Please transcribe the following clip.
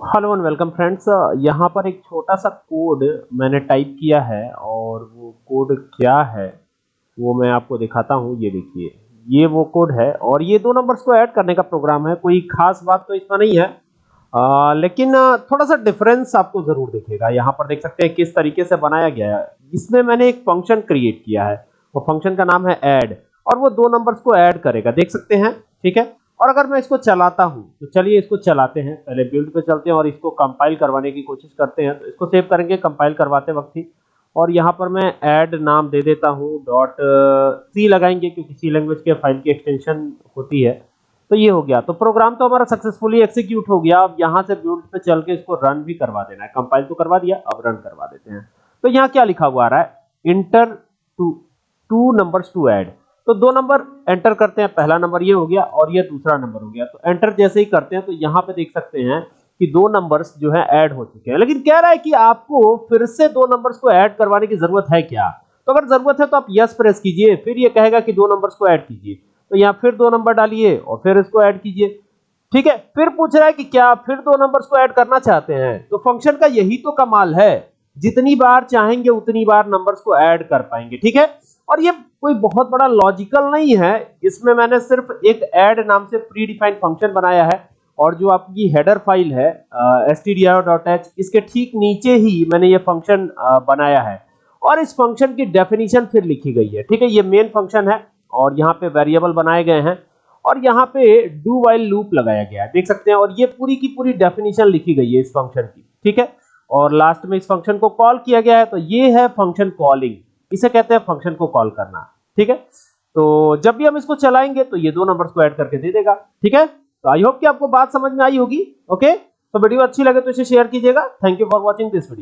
Hello and welcome friends यहाँ पर एक छोटा सा कोड मैंने टाइप किया है और वो कोड क्या है वो मैं आपको दिखाता हूँ। ये देखिए ये वो कोड है और ये दो नंबर्स को ऐड करने का प्रोग्राम है। कोई खास बात तो इसमें नहीं है। आ, लेकिन थोड़ा सा डिफरेंस आपको ज़रूर दिखेगा। यहाँ पर देख सकते हैं किस तरीके से बनाया गया है। इसमें मैंने एक फ़ंक्शन क्रिएट किया है। वो फ़ंक्शन का नाम है ऐड और वो दो नंबर्स को ऐड करेगा। देख सकते हैं ठीक है? और अगर मैं इसको चलाता हूँ तो चलिए इसको चलाते हैं। पहले बिल्ड पे चलते हैं और इसको कंपाइल करवाने की कोशिश करते हैं। तो इसको सेव करेंगे कंपाइल करवाते वक्त ही। और यहाँ पर मैं ऐड नाम दे देता हूँ डॉट सी लगाएँगे, क्योंकि सी लैंग्वेज के फ़ाइल की एक्सटेंशन होती है। तो ये हो गया। तो प्रोग्राम तो हमारा सक्सेसफुली एक्सिक्यूट हो गया। अब यहाँ से बिल्ड पे चल के इसको रन भी करवा देना है। कंपाइल तो करवा दिया, अब रन करवा देते हैं। तो यहाँ क्या लिखा हुआ आ रहा है? Enter two two numbers to add तो दो नंबर एंटर करते हैं, पहला नंबर ये हो गया और ये दूसरा नंबर हो गया। तो एंटर जैसे ही करते हैं तो यहाँ पे देख सकते हैं कि दो नंबर्स जो है ऐड हो चुके हैं। लेकिन कह रहा है कि आपको फिर से दो नंबर्स को ऐड करवाने की ज़रूरत है क्या? तो अगर ज़रूरत है तो आप यस प्रेस कीजिए, फिर ये कहेगा कि दो नंबर्स को ऐड कीजिए। तो यहाँ फिर दो नंबर डालिए और फिर इसको ऐड कीजिए। ठीक है? फिर पूछ रहा है कि क्या फिर दो नंबर्स को ऐड करना चाहते हैं? तो फ़ंक्शन का यही तो कमाल है। जितनी बार चाहेंगे, उतनी बार नंबर्स को ऐड कर पाएँगे। ठीक है? और ये कोई बहुत बड़ा लॉजिकल नहीं है। इसमें मैंने सिर्फ़ एक ऐड नाम से प्री डिफाइंड फ़ंक्शन बनाया है और जो आपकी हेडर फ़ाइल है stdio.h इसके ठीक नीचे ही मैंने ये फ़ंक्शन बनाया है। और इस फ़ंक्शन की डेफिनेशन फिर लिखी गई है। ठीक है, ये मेन फ़ंक्शन है और यहाँ पे वेरिएबल बनाए गए हैं और यहाँ पे डू वाइल लूप लगाया गया है। देख सकते हैं, और ये पूरी की पूरी डेफिनेशन लिखी गई है इस फ़ंक्शन की। ठीक है, और लास्ट में इस फ़ंक्शन को कॉल किया गया है तो ये है फ़ंक्शन कॉलिंग इसे कहते हैं फ़ंक्शन को कॉल करना, ठीक है? तो जब भी हम इसको चलाएँगे तो ये दो नंबर्स को ऐड करके दे देगा, ठीक है? तो आई होप कि आपको बात समझ में आई होगी ओके तो वीडियो अच्छी लगे तो इसे शेयर कीजिएगा। Thank you for watching this video